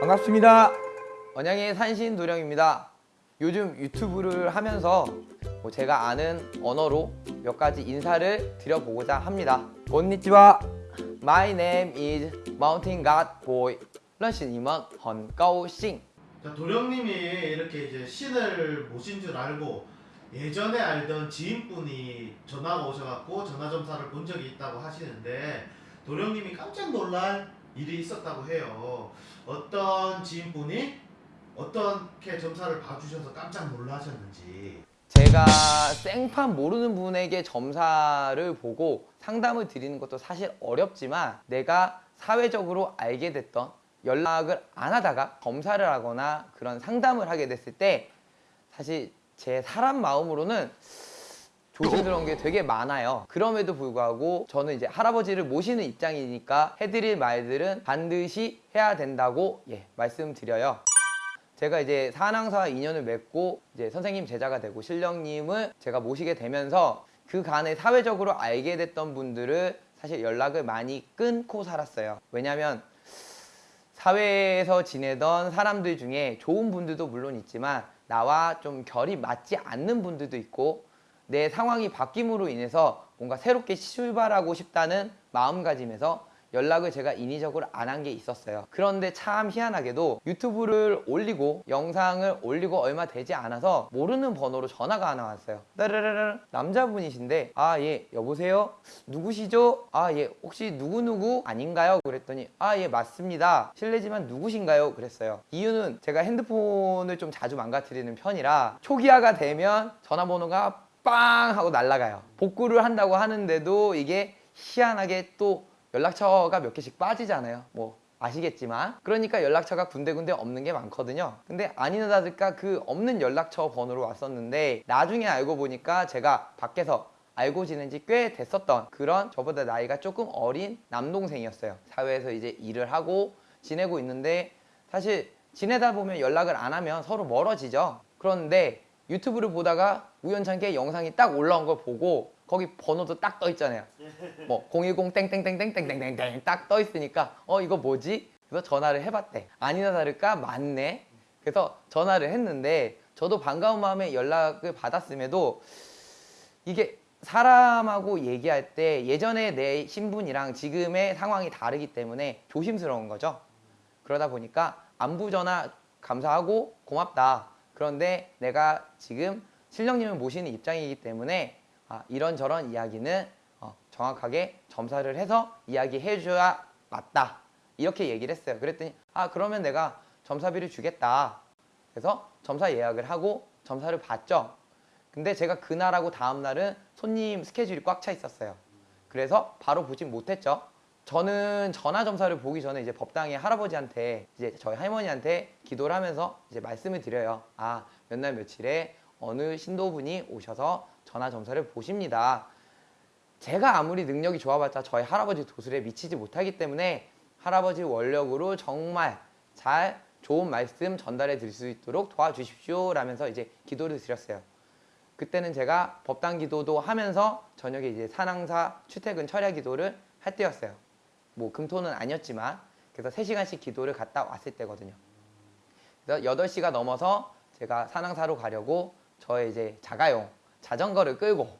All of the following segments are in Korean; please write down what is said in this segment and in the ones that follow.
반갑습니다. 언양의 산신 도령입니다. 요즘 유튜브를 하면서 뭐 제가 아는 언어로 몇 가지 인사를 드려보고자 합니다. 건니치와 My name is Mountain God Boy. 认识你们很高兴. 자, 도령님이 이렇게 이제 신을 모신 줄 알고 예전에 알던 지인분이 전화가 오셔갖고 전화점사를 본 적이 있다고 하시는데 도령님이 깜짝 놀랄 일이 있었다고 해요. 어떤 지인분이 어떻게 점사를 봐주셔서 깜짝 놀라셨는지. 제가 생판 모르는 분에게 점사를 보고 상담을 드리는 것도 사실 어렵지만 내가 사회적으로 알게 됐던 연락을 안 하다가 검사를 하거나 그런 상담을 하게 됐을 때 사실 제 사람 마음으로는 조심스러운 게 되게 많아요. 그럼에도 불구하고 저는 이제 할아버지를 모시는 입장이니까 해드릴 말들은 반드시 해야 된다고 예 말씀드려요. 제가 이제 사랑사와 인연을 맺고 이제 선생님 제자가 되고 신령님을 제가 모시게 되면서 그 간에 사회적으로 알게 됐던 분들을 사실 연락을 많이 끊고 살았어요. 왜냐면 사회에서 지내던 사람들 중에 좋은 분들도 물론 있지만 나와 좀 결이 맞지 않는 분들도 있고 내 상황이 바뀜으로 인해서 뭔가 새롭게 출발하고 싶다는 마음가짐에서 연락을 제가 인위적으로 안 한 게 있었어요. 그런데 참 희한하게도 유튜브를 올리고 영상을 올리고 얼마 되지 않아서 모르는 번호로 전화가 하나 왔어요. 따르르르 남자분이신데 아 예 여보세요? 누구시죠? 아 예 혹시 누구누구 아닌가요? 그랬더니 아 예 맞습니다. 실례지만 누구신가요? 그랬어요. 이유는 제가 핸드폰을 좀 자주 망가뜨리는 편이라 초기화가 되면 전화번호가 빵 하고 날아가요. 복구를 한다고 하는데도 이게 희한하게 또 연락처가 몇 개씩 빠지잖아요. 뭐 아시겠지만. 그러니까 연락처가 군데군데 없는 게 많거든요. 근데 아니나 다를까 그 없는 연락처 번호로 왔었는데 나중에 알고 보니까 제가 밖에서 알고 지낸 지 꽤 됐었던 그런 저보다 나이가 조금 어린 남동생이었어요. 사회에서 이제 일을 하고 지내고 있는데 사실 지내다 보면 연락을 안 하면 서로 멀어지죠. 그런데 유튜브를 보다가 우연찮게 영상이 딱 올라온 걸 보고 거기 번호도 딱 떠 있잖아요. 뭐 010 땡땡땡땡땡땡땡 딱 떠 있으니까 어 이거 뭐지? 그래서 전화를 해봤대. 아니나 다를까? 맞네. 그래서 전화를 했는데 저도 반가운 마음에 연락을 받았음에도 이게 사람하고 얘기할 때 예전에 내 신분이랑 지금의 상황이 다르기 때문에 조심스러운 거죠. 그러다 보니까 안부 전화 감사하고 고맙다. 그런데 내가 지금 신령님을 모시는 입장이기 때문에 아, 이런저런 이야기는 어, 정확하게 점사를 해서 이야기해 줘야 맞다. 이렇게 얘기를 했어요. 그랬더니 아 그러면 내가 점사비를 주겠다. 그래서 점사 예약을 하고 점사를 받죠. 근데 제가 그날하고 다음날은 손님 스케줄이 꽉 차 있었어요. 그래서 바로 보진 못했죠. 저는 전화 점사를 보기 전에 이제 법당의 할아버지한테 이제 저희 할머니한테 기도를 하면서 이제 말씀을 드려요. 아 몇 날 며칠에 어느 신도분이 오셔서 전화 점사를 보십니다. 제가 아무리 능력이 좋아봤자 저희 할아버지 도술에 미치지 못하기 때문에 할아버지 원력으로 정말 잘 좋은 말씀 전달해 드릴 수 있도록 도와주십시오 라면서 이제 기도를 드렸어요. 그때는 제가 법당 기도도 하면서 저녁에 이제 산항사 출퇴근 철야 기도를 할 때였어요. 뭐 금토는 아니었지만 그래서 3시간씩 기도를 갔다 왔을 때거든요. 그래서 8시가 넘어서 제가 산항사로 가려고 저의 이제 자가용 자전거를 끌고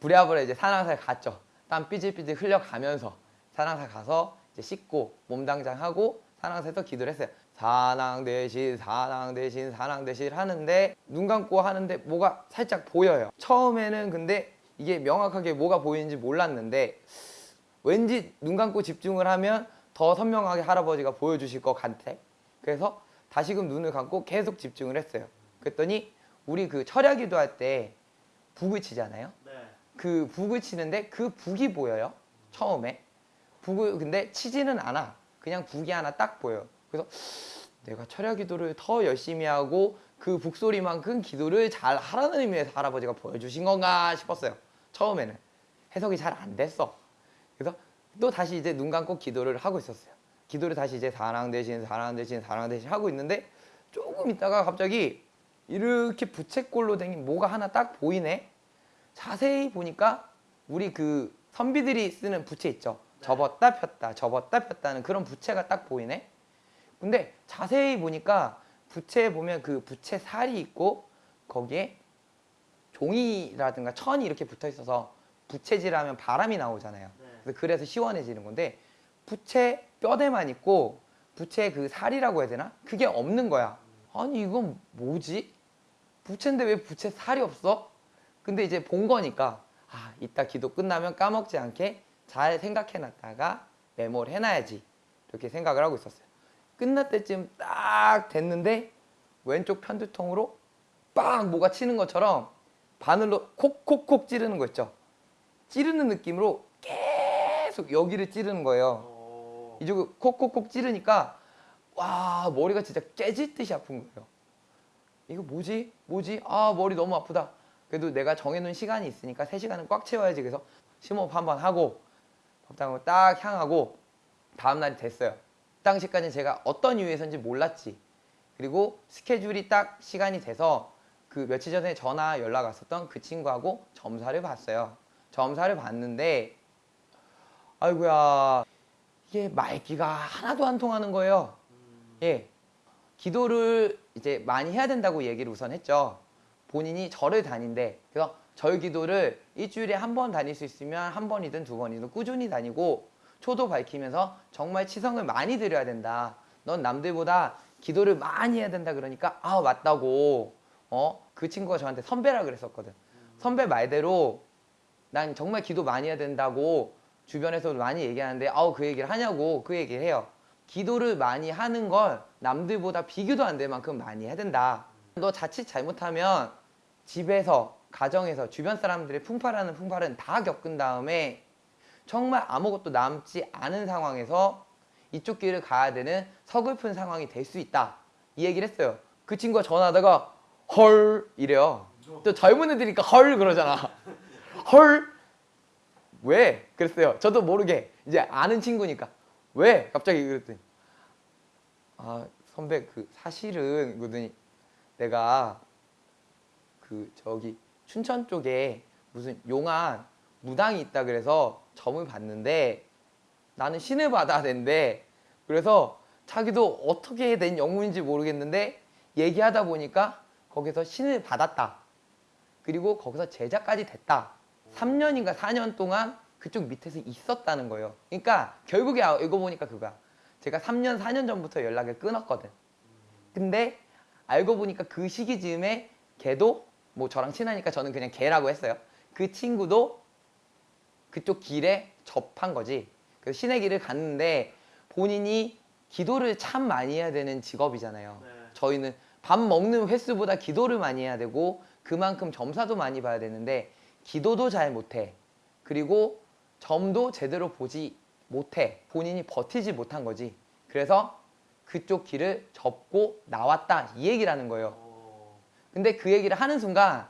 부랴부랴 이제 산항사에 갔죠. 땀 삐질삐질 흘려가면서 산항사 가서 이제 씻고 몸당장하고 산항사에서 기도를 했어요. 산항 대신 산항 대신 산항 대신 하는데 눈 감고 하는데 뭐가 살짝 보여요. 처음에는 근데 이게 명확하게 뭐가 보이는지 몰랐는데 왠지 눈 감고 집중을 하면 더 선명하게 할아버지가 보여주실 것 같아. 그래서 다시금 눈을 감고 계속 집중을 했어요. 그랬더니 우리 그 철야 기도 할 때 북을 치잖아요. 네. 그 북을 치는데 그 북이 보여요. 처음에. 북을 근데 치지는 않아. 그냥 북이 하나 딱 보여요. 그래서 내가 철야 기도를 더 열심히 하고 그 북소리만큼 기도를 잘 하라는 의미에서 할아버지가 보여주신 건가 싶었어요. 처음에는. 해석이 잘 안 됐어. 그래서 또 다시 이제 눈 감고 기도를 하고 있었어요. 기도를 다시 이제 사랑 대신 사랑 대신 사랑 대신 하고 있는데 조금 있다가 갑자기 이렇게 부채꼴로 된 뭐가 하나 딱 보이네. 자세히 보니까 우리 그 선비들이 쓰는 부채 있죠. 접었다 폈다 접었다 폈다 는 그런 부채가 딱 보이네. 근데 자세히 보니까 부채에 보면 그 부채 살이 있고 거기에 종이라든가 천이 이렇게 붙어 있어서 부채질하면 바람이 나오잖아요. 네. 그래서 시원해지는 건데 부채 뼈대만 있고 부채 그 살이라고 해야 되나? 그게 없는 거야. 아니 이건 뭐지? 부채인데 왜 부채 살이 없어? 근데 이제 본 거니까 아 이따 기도 끝나면 까먹지 않게 잘 생각해놨다가 메모를 해놔야지 이렇게 생각을 하고 있었어요. 끝날 때쯤 딱 됐는데 왼쪽 편두통으로 빵 뭐가 치는 것처럼 바늘로 콕콕콕 찌르는 거 있죠. 찌르는 느낌으로 계속 여기를 찌르는 거예요. 어, 이쪽을 콕콕콕 찌르니까 와 머리가 진짜 깨질 듯이 아픈 거예요. 이거 뭐지? 뭐지? 아 머리 너무 아프다. 그래도 내가 정해놓은 시간이 있으니까 3시간은 꽉 채워야지 그래서 심호흡 한 번 하고 법당으로 딱 향하고 다음날이 됐어요. 그 당시까지는 제가 어떤 이유에서인지 몰랐지. 그리고 스케줄이 딱 시간이 돼서 그 며칠 전에 전화 연락 왔었던 그 친구하고 점사를 봤어요. 점사를 봤는데 아이고야 이게 말기가 하나도 안 통하는 거예요. 음, 예. 기도를 이제 많이 해야 된다고 얘기를 우선 했죠. 본인이 절을 다닌대. 그래서 절 기도를 일주일에 한 번 다닐 수 있으면 한 번이든 두 번이든 꾸준히 다니고 초도 밝히면서 정말 치성을 많이 드려야 된다. 넌 남들보다 기도를 많이 해야 된다 그러니까 아 맞다고 어 그 친구가 저한테 선배라 그랬었거든. 선배 말대로 난 정말 기도 많이 해야 된다고 주변에서도 많이 얘기하는데 아우 그 얘기를 하냐고 그 얘기를 해요. 기도를 많이 하는 걸 남들보다 비교도 안 될 만큼 많이 해야 된다. 너 자칫 잘못하면 집에서 가정에서 주변 사람들의 풍파라는 풍파는 다 겪은 다음에 정말 아무것도 남지 않은 상황에서 이쪽 길을 가야 되는 서글픈 상황이 될 수 있다. 이 얘기를 했어요. 그 친구가 전화하다가 헐 이래요. 또 젊은 애들이니까 헐 그러잖아. 헐 왜? 그랬어요. 저도 모르게 이제 아는 친구니까 왜? 갑자기 그랬더니 아 선배 그 사실은 그러더니 내가 그 저기 춘천 쪽에 무슨 용안 무당이 있다 그래서 점을 봤는데 나는 신을 받아야 된대. 그래서 자기도 어떻게 된 영문인지 모르겠는데 얘기하다 보니까 거기서 신을 받았다. 그리고 거기서 제자까지 됐다. 3년인가 4년 동안 그쪽 밑에서 있었다는 거예요. 그러니까 결국에 아- 이거 보니까 그거야. 제가 3년, 4년 전부터 연락을 끊었거든. 근데 알고 보니까 그 시기 즈음에 걔도 뭐 저랑 친하니까 저는 그냥 걔라고 했어요. 그 친구도 그쪽 길에 접한 거지. 그래서 신의 길을 갔는데 본인이 기도를 참 많이 해야 되는 직업이잖아요. 네. 저희는 밥 먹는 횟수보다 기도를 많이 해야 되고 그만큼 점사도 많이 봐야 되는데 기도도 잘 못해. 그리고 점도 제대로 보지 못해. 본인이 버티지 못한 거지. 그래서 그쪽 길을 접고 나왔다. 이 얘기라는 거예요. 어, 근데 그 얘기를 하는 순간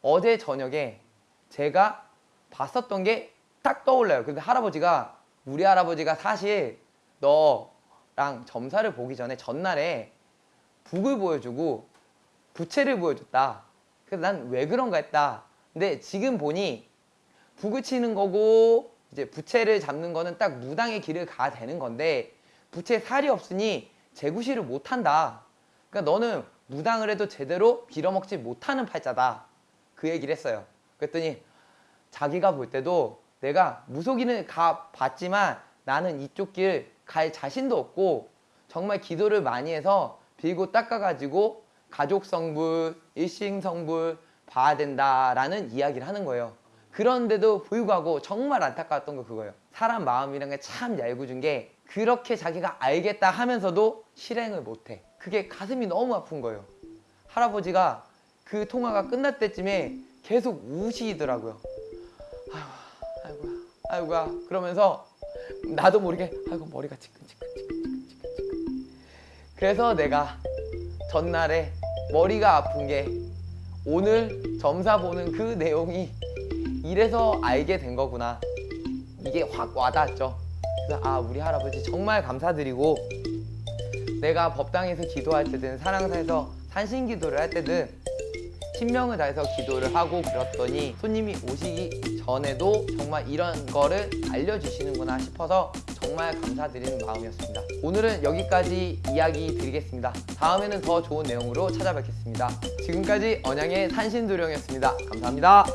어제 저녁에 제가 봤었던 게 딱 떠올라요. 근데 할아버지가 우리 할아버지가 사실 너랑 점사를 보기 전에 전날에 북을 보여주고 부채를 보여줬다. 그래서 난 왜 그런가 했다. 근데 지금 보니 북을 치는 거고 이제 부채를 잡는 거는 딱 무당의 길을 가야 되는 건데 부채에 살이 없으니 재구시를 못 한다. 그러니까 너는 무당을 해도 제대로 빌어먹지 못하는 팔자다. 그 얘기를 했어요. 그랬더니 자기가 볼 때도 내가 무속인을 가 봤지만 나는 이쪽 길 갈 자신도 없고 정말 기도를 많이 해서 빌고 닦아가지고 가족 성불, 일신 성불 봐야 된다라는 이야기를 하는 거예요. 그런데도 불구하고 정말 안타까웠던 거 그거예요. 사람 마음이란 게 참 얄궂은 게 그렇게 자기가 알겠다 하면서도 실행을 못해. 그게 가슴이 너무 아픈 거예요. 할아버지가 그 통화가 끝날 때쯤에 계속 우시더라고요. 아이고, 아이고야, 아이고야. 그러면서 나도 모르게 아이고 머리가 지끈지끈지끈지끈지끈. 그래서 내가 전날에 머리가 아픈 게 오늘 점사 보는 그 내용이 이래서 알게 된 거구나. 이게 확 와닿았죠. 그래서 아 우리 할아버지 정말 감사드리고 내가 법당에서 기도할 때든 사랑사에서 산신기도를 할 때든 신명을 다해서 기도를 하고 그랬더니 손님이 오시기 전에도 정말 이런 거를 알려주시는구나 싶어서 정말 감사드리는 마음이었습니다. 오늘은 여기까지 이야기 드리겠습니다. 다음에는 더 좋은 내용으로 찾아뵙겠습니다. 지금까지 언양의 산신도령이었습니다. 감사합니다.